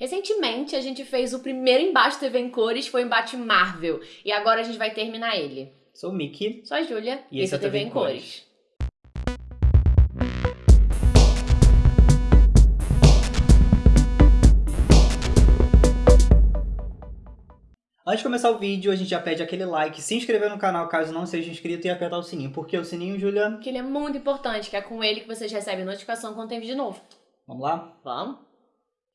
Recentemente a gente fez o primeiro embate TV em cores, foi o embate Marvel. E agora a gente vai terminar ele. Sou o Mickey. Sou a Júlia. E esse é o TV, em cores. Antes de começar o vídeo, a gente já pede aquele like, se inscrever no canal caso não seja inscrito e apertar o sininho. Por que o sininho, Julia? Que ele é muito importante, que é com ele que vocês recebem notificação quando tem vídeo novo. Vamos lá? Vamos?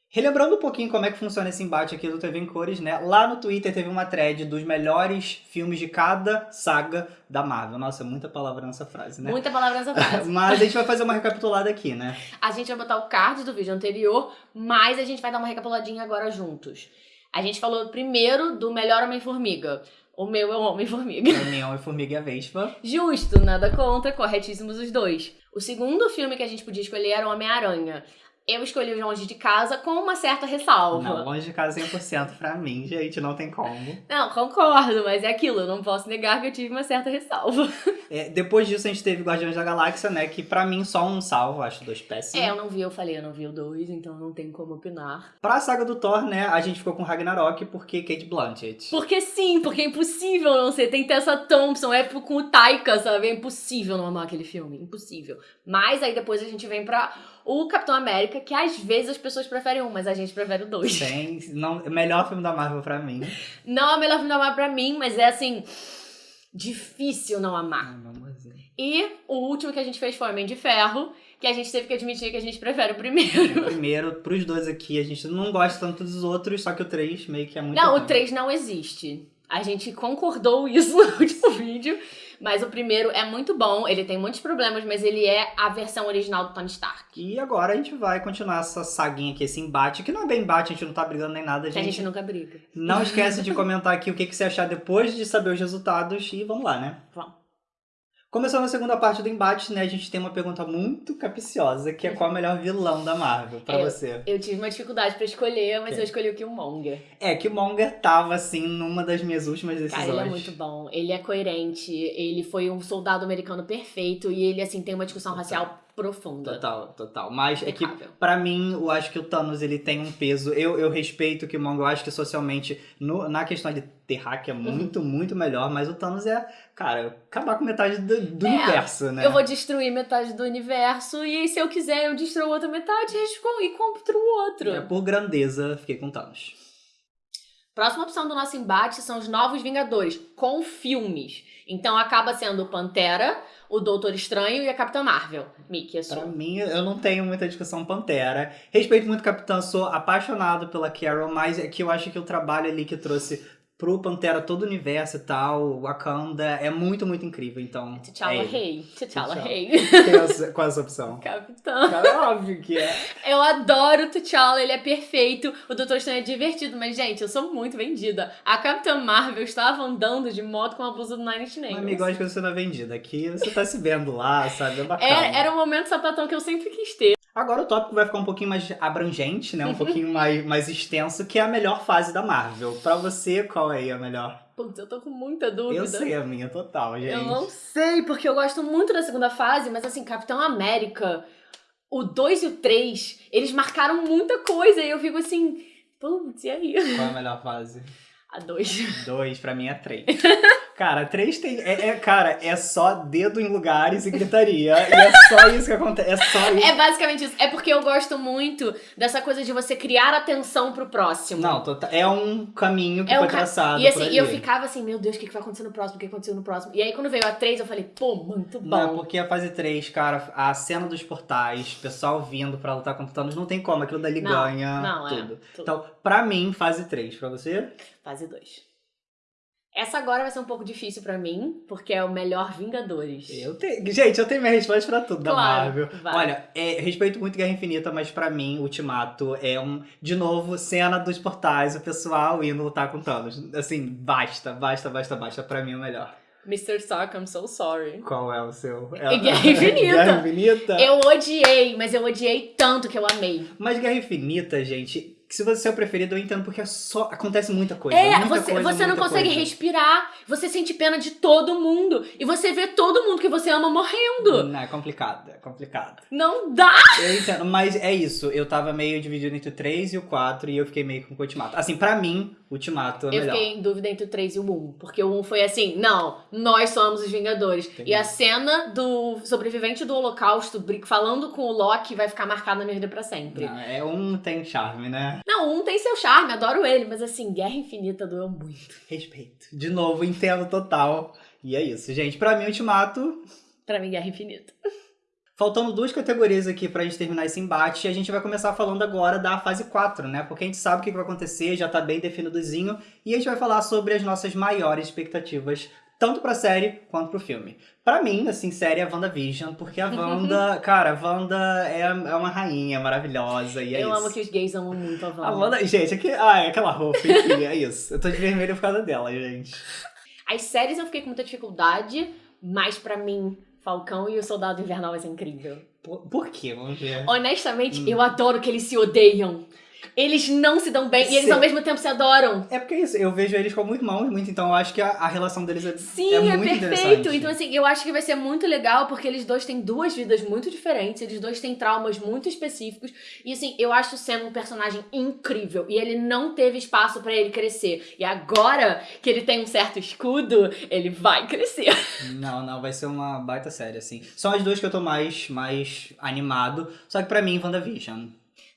Relembrando um pouquinho como é que funciona esse embate aqui do TV em Cores, né? Lá no Twitter teve uma thread dos melhores filmes de cada saga da Marvel. Nossa, muita palavra nessa frase, né? Muita palavra nessa frase. mas a gente vai fazer uma recapitulada aqui, né? A gente vai botar o card do vídeo anterior, mas a gente vai dar uma recapituladinha agora juntos. A gente falou primeiro do melhor Homem-Formiga. O meu é o Homem-Formiga. O meu é Homem-Formiga e a Vespa. Justo, nada contra, corretíssimos os dois. O segundo filme que a gente podia escolher era o Homem-Aranha eu escolhi o Longe de Casa com uma certa ressalva. Não, Longe de Casa 100% pra mim, gente, não tem como. Não, concordo, mas é aquilo, eu não posso negar que eu tive uma certa ressalva. É, depois disso a gente teve Guardiões da Galáxia, né, que pra mim só um salvo, acho dois péssimos. É, eu não vi, eu falei, eu não vi o dois, então não tem como opinar. Pra saga do Thor, né, a gente ficou com Ragnarok porque Kate Blanchett. Porque sim, porque é impossível não ser, tem Tessa Thompson, é com o Taika, sabe, é impossível não amar aquele filme, impossível. Mas aí depois a gente vem pra o Capitão América, que às vezes as pessoas preferem um, mas a gente prefere o dois. Sim, não, melhor filme da Marvel pra mim. Não é o melhor filme da Marvel pra mim, mas é assim. Difícil não amar. Ai, e o último que a gente fez foi Homem de Ferro, que a gente teve que admitir que a gente prefere o primeiro. O primeiro, pros dois aqui, a gente não gosta tanto dos outros, só que o 3 meio que é muito. Não, o 3 não existe. A gente concordou isso no último vídeo. Mas o primeiro é muito bom, ele tem muitos problemas, mas ele é a versão original do Tony Stark. E agora a gente vai continuar essa saguinha aqui, esse embate, que não é bem embate, a gente não tá brigando nem nada, gente. A gente nunca briga. Não esquece de comentar aqui o que, que você achar depois de saber os resultados e vamos lá, né? Vamos. Começando a segunda parte do embate, né, a gente tem uma pergunta muito capiciosa, que é qual é o melhor vilão da Marvel pra eu, você? Eu tive uma dificuldade pra escolher, mas eu escolhi o Killmonger. É, Killmonger tava, assim, numa das minhas últimas decisões. Cara, ele é muito bom, ele é coerente, ele foi um soldado americano perfeito e ele, assim, tem uma discussão racial profunda. Total, total. Mas é que, para mim, eu acho que o Thanos ele tem um peso. Eu, eu respeito que o Mongo, eu acho que socialmente, no, na questão de ter hack é uhum. muito, uhum. muito melhor. Mas o Thanos é, cara, acabar com metade do, do é, universo, né? Eu vou destruir metade do universo e se eu quiser eu destruo outra metade e compro o outro. É, por grandeza, fiquei com Thanos. Próxima opção do nosso embate são os Novos Vingadores, com filmes. Então acaba sendo Pantera, o Doutor Estranho e a Capitã Marvel. Mickey, a sua. Pra mim, eu não tenho muita discussão Pantera. Respeito muito Capitã, sou apaixonado pela Carol, mas é que eu acho que o trabalho ali que trouxe pro Pantera todo o universo e tal, Wakanda, é muito, muito incrível, então... T'Challa é Rei. T'Challa Rei. Qual é essa opção? Capitão. Cara, é óbvio que é. Eu adoro o T'Challa, ele é perfeito, o Doutor Estranho é divertido, mas, gente, eu sou muito vendida. A Capitã Marvel estava andando de moto com a blusa do Nine Inch Nails. Amigo, acho que você não é vendida. Aqui você tá se vendo lá, sabe? É bacana. Era, era um momento sapatão que eu sempre quis ter. Agora o tópico vai ficar um pouquinho mais abrangente, né? Um pouquinho mais, mais extenso, que é a melhor fase da Marvel. Pra você, qual é a melhor? Putz, eu tô com muita dúvida. Eu sei a minha, total, gente. Eu não sei, porque eu gosto muito da segunda fase, mas assim, Capitão América, o 2 e o 3, eles marcaram muita coisa e eu fico assim, putz, e aí? Qual é a melhor fase? A 2. 2, pra mim é 3. Cara, três tem. É, é, cara, é só dedo em lugares e gritaria. e é só isso que acontece. É só isso. É basicamente isso. É porque eu gosto muito dessa coisa de você criar atenção pro próximo. Não, tota, é um caminho que é foi um ca... traçado. E assim, eu ficava assim, meu Deus, o que, que vai acontecer no próximo? O que aconteceu no próximo? E aí, quando veio a 3, eu falei, pô, muito bom. Não, porque a fase 3, cara, a cena dos portais, pessoal vindo pra lutar contra o Thanos, não tem como. Aquilo dali não, ganha não, tudo. É, tudo. Então, pra mim, fase 3. Pra você? Fase 2. Essa agora vai ser um pouco difícil para mim, porque é o melhor Vingadores. Eu tenho. Gente, eu tenho minha resposta pra tudo claro, da Marvel. Vai. Olha, é, respeito muito Guerra Infinita, mas para mim, Ultimato é um. De novo, cena dos portais, o pessoal indo lutar com Thanos. Assim, basta, basta, basta, basta. Pra mim é o melhor. Mr. Stark, I'm so sorry. Qual é o seu? É... Guerra Infinita. Guerra Infinita? Eu odiei, mas eu odiei tanto que eu amei. Mas Guerra Infinita, gente, se você é o preferido, eu entendo porque é só acontece muita coisa. É, muita você, coisa, você não consegue coisa. respirar, você sente pena de todo mundo. E você vê todo mundo que você ama morrendo. Não, é complicado, é complicado. Não dá! Eu entendo, mas é isso. Eu tava meio dividido entre o 3 e o 4 e eu fiquei meio com o Ultimato. Assim, pra mim, Ultimato é Eu melhor. fiquei em dúvida entre o 3 e o 1. Porque o 1 foi assim, não, nós somos os Vingadores. Entendi. E a cena do sobrevivente do Holocausto falando com o Loki vai ficar marcada na minha vida pra sempre. Não, é um tem charme, né? Não, 1 tem seu charme, adoro ele. Mas assim, Guerra Infinita doeu muito. Respeito. De novo, entendo total. E é isso, gente. Pra mim, Ultimato. Pra mim, Guerra Infinita. Faltando duas categorias aqui pra gente terminar esse embate, e a gente vai começar falando agora da fase 4, né? Porque a gente sabe o que vai acontecer, já tá bem definidozinho, e a gente vai falar sobre as nossas maiores expectativas, tanto pra série quanto pro filme. Pra mim, assim, série é a WandaVision, porque a Wanda, cara, a Wanda é, é uma rainha maravilhosa, e é eu isso. amo que os gays amam muito a Wanda. A Wanda, gente, aqui, ah, é aquela roupa, enfim, é isso. Eu tô de vermelho por causa dela, gente. As séries eu fiquei com muita dificuldade, mas pra mim, Falcão e o Soldado Invernal vai ser incrível. Por, por quê? Vamos ver. Honestamente, Hum. eu adoro que eles se odeiam. Eles não se dão bem e eles Sim. ao mesmo tempo se adoram. É porque é isso, eu vejo eles como irmãos muito, então eu acho que a, a relação deles é, Sim, é é, muito perfeito. Então, assim, eu acho que vai ser muito legal porque eles dois têm duas vidas muito diferentes, eles dois têm traumas muito específicos. E, assim, eu acho o Sam um personagem incrível. E ele não teve espaço pra ele crescer. E agora que ele tem um certo escudo, ele vai crescer. Não, não, vai ser uma baita série, assim. São as duas que eu tô mais, mais animado. Só que pra mim, WandaVision.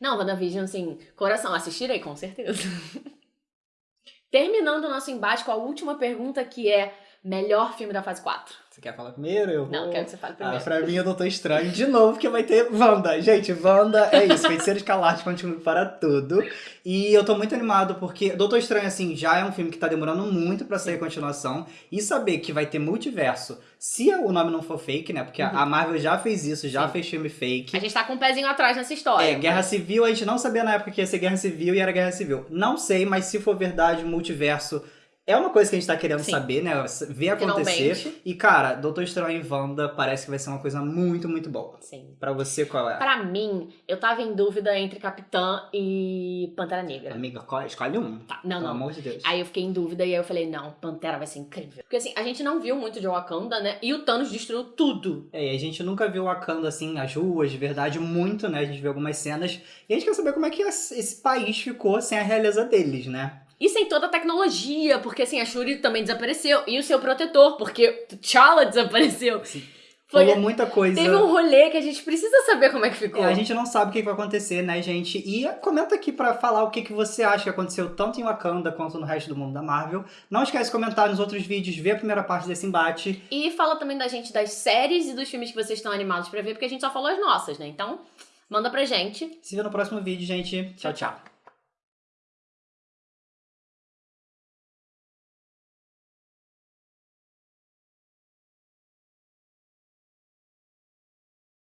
Não, WandaVision, assim, coração, assistirei, com certeza. Terminando o nosso embate com a última pergunta, que é melhor filme da fase 4. Você quer falar primeiro? Eu vou... Não, quero que você fale Ah, primeiro. pra mim, eu Doutor Estranho de novo, porque vai ter Wanda. Gente, Wanda é isso. Feiticeiro Escalarte continua para tudo. E eu tô muito animado porque Doutor Estranho, assim, já é um filme que tá demorando muito pra sair a continuação. E saber que vai ter multiverso, se o nome não for fake, né? Porque a Marvel já fez isso, já Sim. fez filme fake. A gente tá com um pezinho atrás nessa história. É, Guerra Civil, a gente não sabia na época que ia ser Guerra Civil e era Guerra Civil. Não sei, mas se for verdade, multiverso é uma coisa que a gente tá querendo Sim. saber, né? Ver acontecer. Finalmente. E, cara, Doutor Estranho e Wanda parece que vai ser uma coisa muito, muito boa. Sim. Pra você, qual é? Pra mim, eu tava em dúvida entre Capitã e Pantera Negra. Amiga, escolhe um. Tá, não, Pelo não. amor de Deus. Aí eu fiquei em dúvida e aí eu falei, não, Pantera vai ser incrível. Porque assim, a gente não viu muito de Wakanda, né? E o Thanos destruiu tudo. É, e a gente nunca viu Wakanda assim nas ruas, de verdade, muito, né? A gente viu algumas cenas. E a gente quer saber como é que esse esse país ficou sem a realeza deles, né? E sem toda a tecnologia, porque assim, a Shuri também desapareceu. E o seu protetor, porque T'Challa desapareceu. Sim. Foi, Rolou muita coisa. teve um rolê que a gente precisa saber como é que ficou. É, a gente não sabe o que vai acontecer, né, gente? E comenta aqui pra falar o que, que você acha que aconteceu tanto em Wakanda quanto no resto do mundo da Marvel. Não esquece de comentar nos outros vídeos, ver a primeira parte desse embate. E fala também da gente das séries e dos filmes que vocês estão animados pra ver, porque a gente só falou as nossas, né? Então, manda pra gente. Se vê no próximo vídeo, gente. Tchau, tchau.